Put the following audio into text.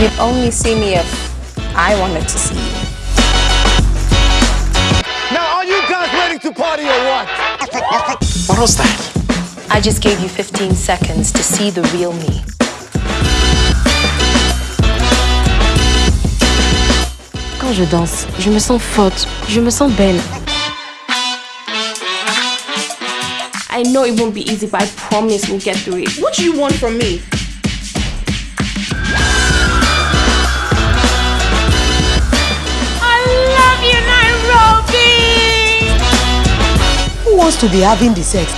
You'd only see me if I wanted to see you. Now, are you guys ready to party or what? What was that? I just gave you 15 seconds to see the real me. Quand je danse, je me sens forte, je me sens belle. I know it won't be easy, but I promise we'll get through it. What do you want from me? wants to be having the sex?